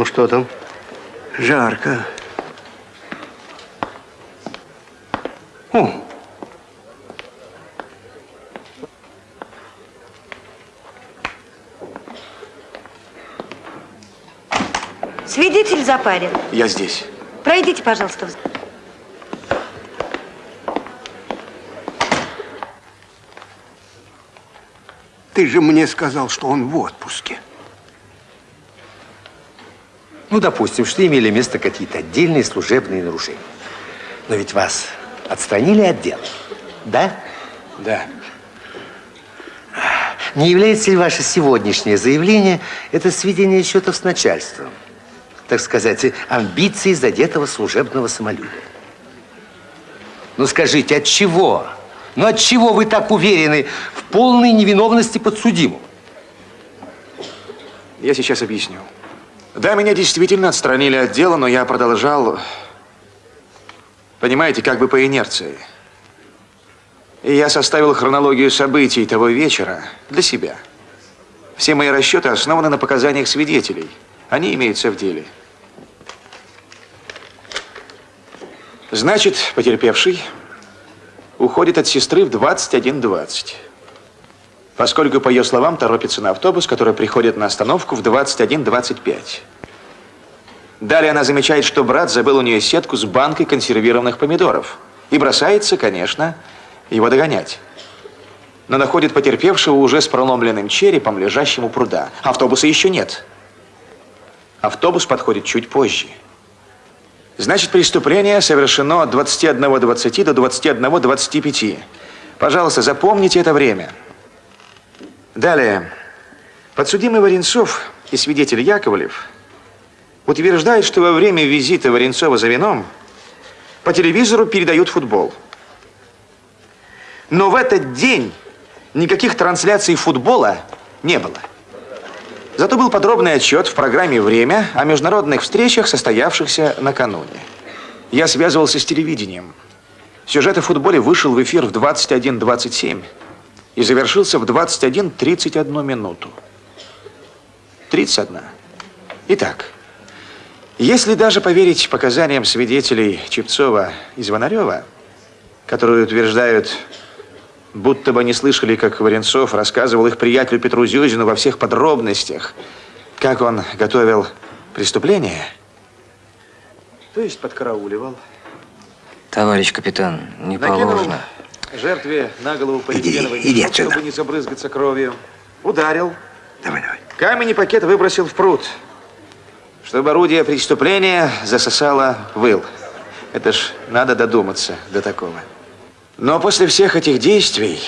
Ну что там? Жарко. О, Свидетель запарен. Я здесь. Пройдите, пожалуйста. в- ты же мне сказал, что он в отпуске. Ну, допустим, что имели место какие-то отдельные служебные нарушения. Но ведь вас отстранили от дела, да? Да. Не является ли ваше сегодняшнее заявление это сведение счетов с начальством? Так сказать, амбиции задетого служебного самолюбия? Ну, скажите, от чего? Ну, от чего вы так уверены в полной невиновности подсудимого? Я сейчас объясню. Да, меня действительно отстранили от дела, но я продолжал, понимаете, как бы по инерции. И я составил хронологию событий того вечера для себя. Все мои расчеты основаны на показаниях свидетелей. Они имеются в деле. Значит, потерпевший уходит от сестры в 21.20. Поскольку, по ее словам, торопится на автобус, который приходит на остановку в 21.25. Далее она замечает, что брат забыл у нее сетку с банкой консервированных помидоров. И бросается, конечно, его догонять. Но находит потерпевшего уже с проломленным черепом, лежащим у пруда. Автобуса еще нет. Автобус подходит чуть позже. Значит, преступление совершено от 21.20 до 21.25. Пожалуйста, запомните это время. Далее. Подсудимый Варенцов и свидетель Яковлев утверждают, что во время визита Варенцова за вином по телевизору передают футбол. Но в этот день никаких трансляций футбола не было. Зато был подробный отчет в программе «Время» о международных встречах, состоявшихся накануне. Я связывался с телевидением. Сюжет о футболе вышел в эфир в 21.27 и завершился в 21.31 минуту. 31. Итак, если даже поверить показаниям свидетелей Чепцова и Звонарева, которые утверждают, будто бы не слышали, как Варенцов рассказывал их приятелю Петру Зюзину во всех подробностях, как он готовил преступление, то есть подкарауливал, Товарищ капитан, не накинул положено. Жертве на голову полиэтиленовый Иди, чтобы не забрызгаться кровью, ударил, Давай, давай. камень и пакет выбросил в пруд, чтобы орудие преступления засосало выл. Это ж надо додуматься до такого. Но после всех этих действий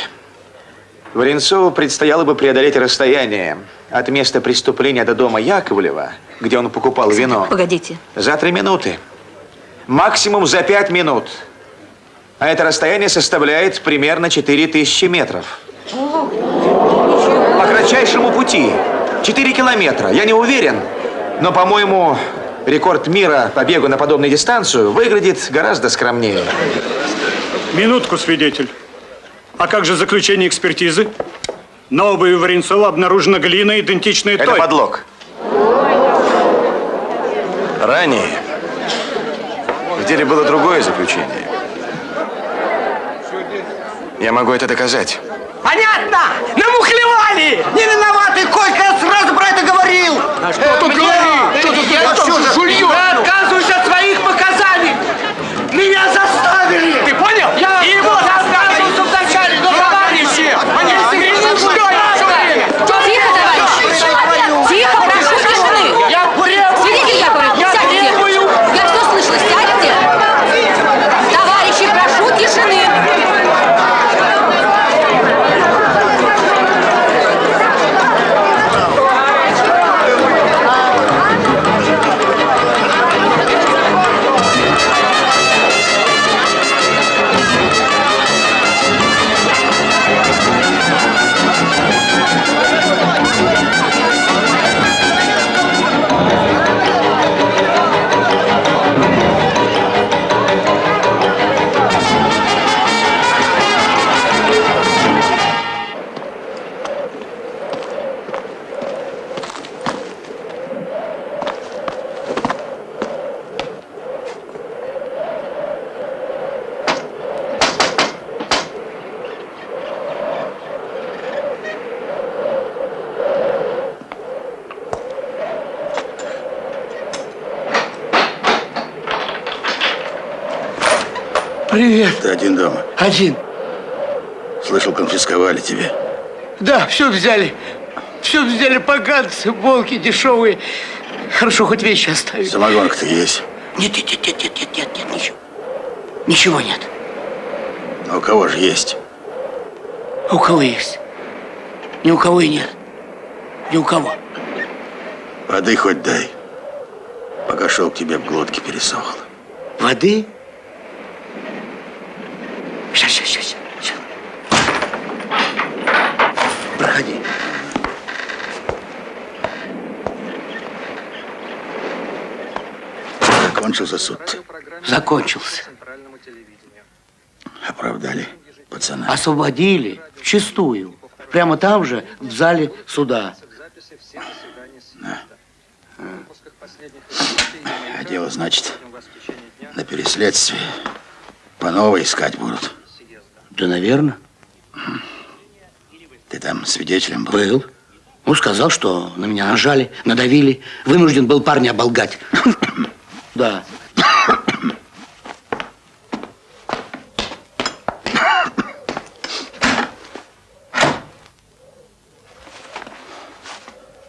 Варенцову предстояло бы преодолеть расстояние от места преступления до дома Яковлева, где он покупал вино, Погодите. за три минуты. Максимум за пять минут. А это расстояние составляет примерно 4000 метров. По кратчайшему пути. 4 километра. Я не уверен, но, по-моему, рекорд мира по бегу на подобную дистанцию выглядит гораздо скромнее. Минутку, свидетель. А как же заключение экспертизы? На обуви Варенцова обнаружена глина, идентичная Это той. подлог. Ранее в деле было другое заключение. Я могу это доказать. Понятно! Намухлевали! Взяли. Все взяли поганцы, волки дешевые. Хорошо, хоть вещи оставили. Самогонка-то есть. Нет, нет, нет, нет, нет, нет, нет, нет, ничего. Ничего нет. А у кого же есть? А у кого есть? Ни у кого и нет. Ни у кого. Воды хоть дай. Пока шел к тебе в глотке пересохло. Воды? Сейчас, сейчас, сейчас. сейчас. Проходи. Закончился суд. Закончился. Оправдали пацана. Освободили вчистую. Прямо там же, в зале суда. А дело, значит, на переследствии по новой искать будут. Да, наверное. Ты там свидетелем был? Был. Он сказал, что на меня нажали, надавили. Вынужден был парня оболгать. [coughs] Да.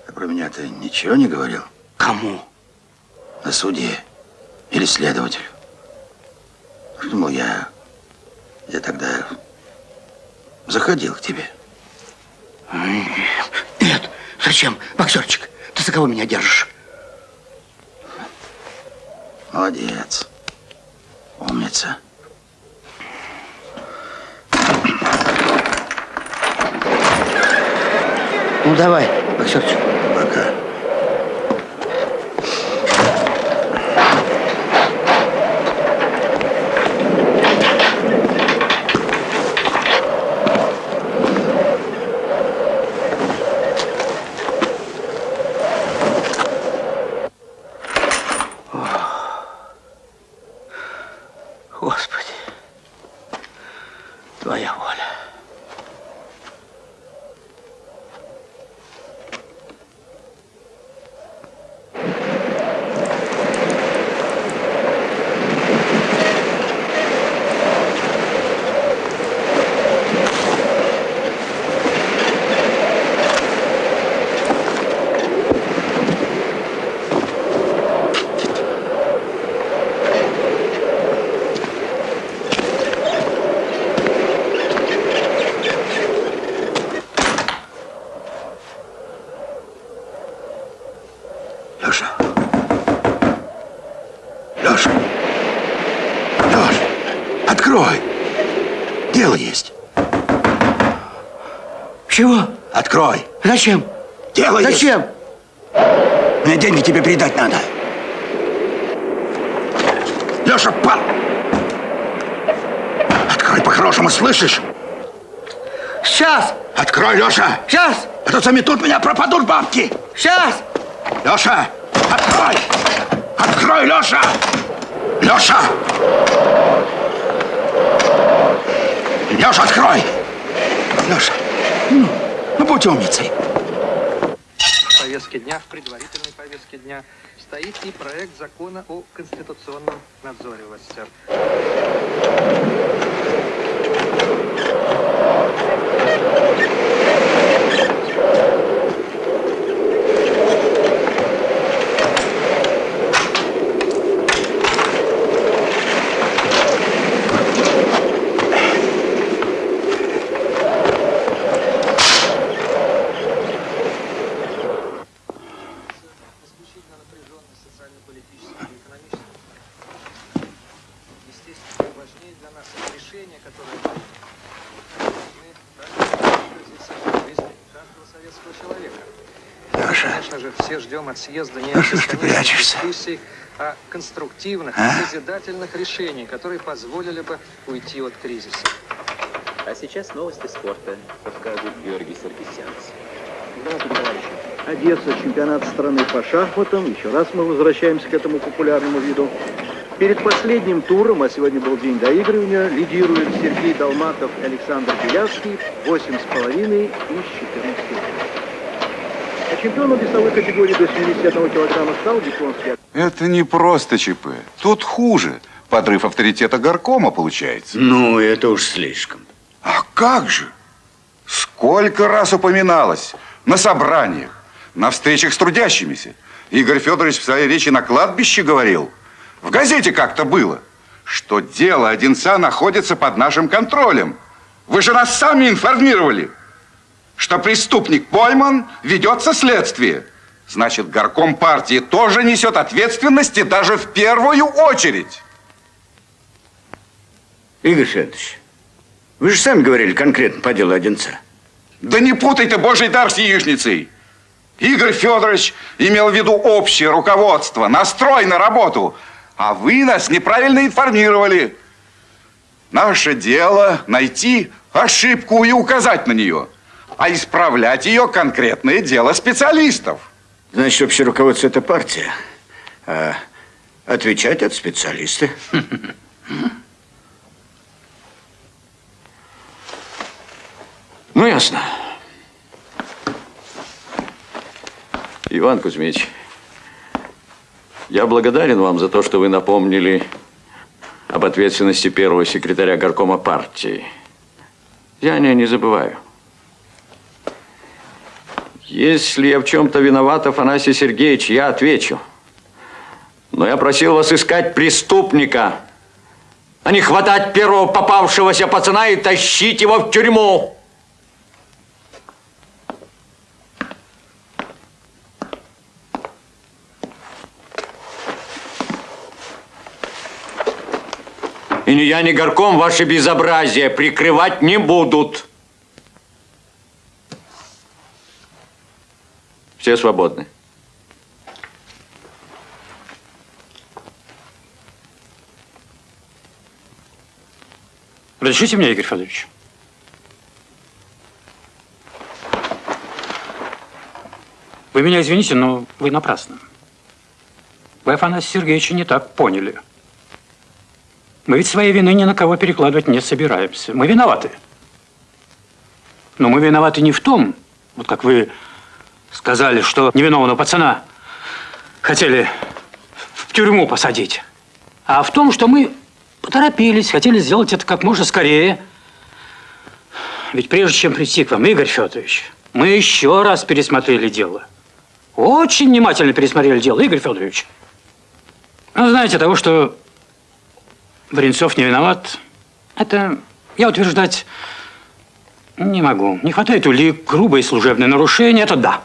Ты про меня ты ничего не говорил? Кому? На суде. Или следователю. Думал, я... Я тогда заходил к тебе. Нет, зачем? Боксерчик, ты за кого меня держишь? Молодец. Умница. Ну, давай, боксерчик. Пока. Господи, твоя воля. Леша. Леша. Леша. Открой. Дело есть. Чего? Открой. Зачем? Дело есть. Зачем? Мне деньги тебе передать надо. Леша, па... Открой по-хорошему, слышишь? Сейчас! Открой, Леша! Сейчас! А то заметут меня, пропадут бабки! Сейчас! Леша! Открой! Открой, Леша! Леша! Леша, открой! Леша, ну, будь умницей. В дня, в предварительной повестке дня, стоит и проект закона о конституционном надзоре властях. Естественно, важнее для нас это решение, которое мы жизни каждого советского человека. Леша, Конечно же, все ждем от съезда не ну что ж ты прячешься? дискуссий, а конструктивных, А? созидательных решений, которые позволили бы уйти от кризиса. А сейчас новости спорта. Расскажет Георгий Саркисянц. Здравствуйте, товарищи. Одесса, чемпионат страны по шахматам. Еще раз мы возвращаемся к этому популярному виду. Перед последним туром, а сегодня был день доигрывания, лидируют Сергей Долматов и Александр Белявский, 8,5 из 14 А чемпионом весовой категории до 71 килограмма стал японский Это не просто ЧП. Тут хуже. Подрыв авторитета горкома получается. Ну, это уж слишком. А как же? Сколько раз упоминалось на собраниях, на встречах с трудящимися. Игорь Федорович в своей речи на кладбище говорил, в газете как-то было, что дело Одинца находится под нашим контролем. Вы же нас сами информировали, что преступник пойман, ведется следствие. Значит, горком партии тоже несет ответственность и даже в первую очередь. Игорь Федорович, вы же сами говорили конкретно по делу Одинца. Да не путай ты божий дар с яичницей. Игорь Федорович имел в виду общее руководство, настрой на работу. А вы нас неправильно информировали. Наше дело найти ошибку и указать на нее. А исправлять ее конкретное дело специалистов. Значит, общее руководство – это партия, а отвечать – это специалисты. [laughs] Ну, ясно. Иван Кузьмич, я благодарен вам за то, что вы напомнили об ответственности первого секретаря горкома партии. Я о ней не забываю. Если я в чем-то виноват, Афанасий Сергеевич, я отвечу. Но я просил вас искать преступника, а не хватать первого попавшегося пацана и тащить его в тюрьму. И ни я, ни горком ваши безобразия прикрывать не будут. Все свободны. Разрешите мне, Игорь Федорович? Вы меня извините, но вы напрасно. Вы Афанасия Сергеевича не так поняли. Мы ведь своей вины ни на кого перекладывать не собираемся. Мы виноваты. Но мы виноваты не в том, вот как вы сказали, что невиновного пацана хотели в тюрьму посадить, а в том, что мы поторопились, хотели сделать это как можно скорее. Ведь прежде чем прийти к вам, Игорь Федорович, мы еще раз пересмотрели дело. Очень внимательно пересмотрели дело, Игорь Федорович. Ну, знаете, того, что Бринцов не виноват, это я утверждать не могу. Не хватает улик, грубое служебное нарушение, это да.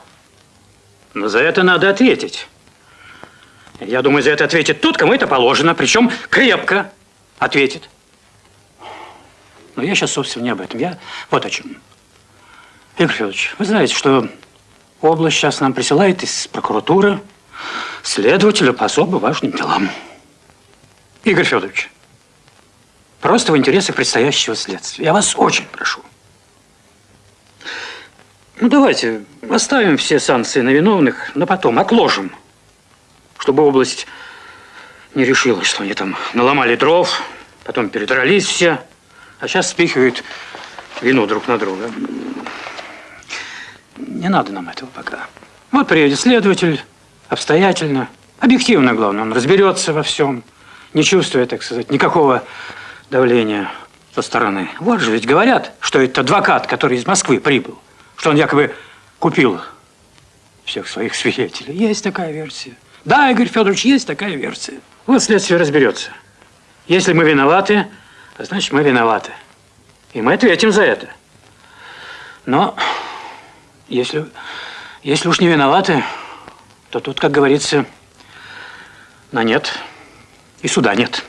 Но за это надо ответить. Я думаю, за это ответит тот, кому это положено, причем крепко ответит. Но я сейчас, собственно, не об этом. Я вот о чем. Игорь Федорович, вы знаете, что область сейчас нам присылает из прокуратуры следователя по особо важным делам. Игорь Федорович, просто в интересах предстоящего следствия. Я вас очень прошу. Ну, давайте оставим все санкции на виновных, но потом отложим, чтобы область не решила, что они там наломали дров, потом передрались все, а сейчас спихивают вину друг на друга. Не надо нам этого пока. Вот приедет следователь, обстоятельно, объективно, главное, он разберется во всем, не чувствуя, так сказать, никакого давления со стороны. Вот же ведь говорят, что это адвокат, который из Москвы прибыл, что он якобы купил всех своих свидетелей. Есть такая версия. Да, Игорь Федорович, есть такая версия. Вот следствие разберется. Если мы виноваты, значит, мы виноваты. И мы ответим за это. Но если, если уж не виноваты, то тут, как говорится, на нет и суда нет.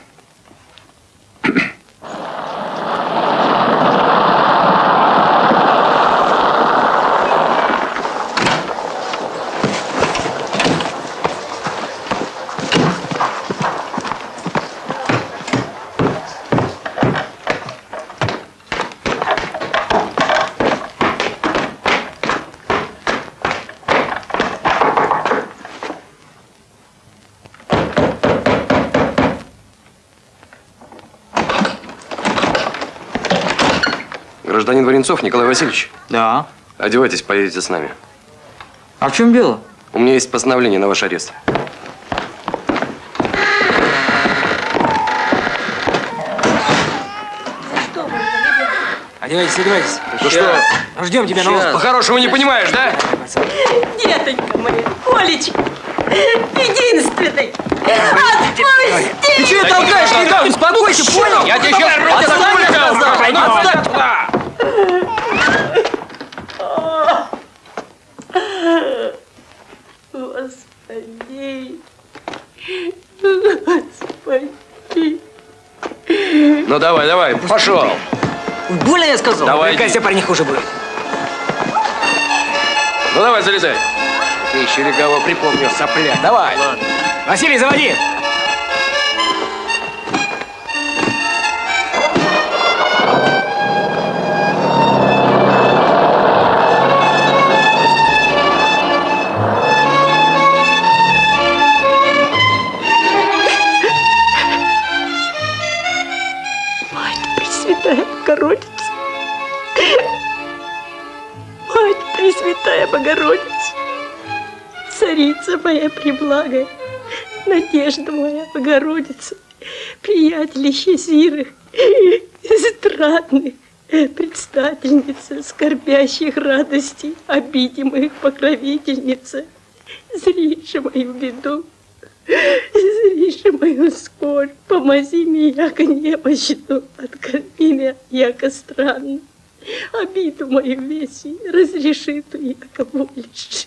Гражданин Варенцов Николай Васильевич? Да. Одевайтесь, поедете с нами. А в чем дело? У меня есть постановление на ваш арест. Одевайтесь, одевайтесь. Ну что? Ждем тебя на остров. По-хорошему не понимаешь, да? Детонька моя, Колечка, единственный. Отпусти! Ты что толкаешь, Николай? Успокойся, понял? Я тебе сейчас Отставь, отставлю, отставь. Господи, Господи. Ну давай, давай, пошел. Больно я сказал? Давай, про них хуже будет. Ну давай, залезай. Ты еще легавого припомнил, сопля. Давай. Василий, заводи! Преблагая, Надежда моя Богородица, приятелище Зирых, страдных, предстательница скорбящих радостей, обидимых покровительница, зришь мою беду, зришь мою скорбь, помози мне, яко немощну, откорми меня, яко странно, обиду мою веси, разреши ту, яко волишь.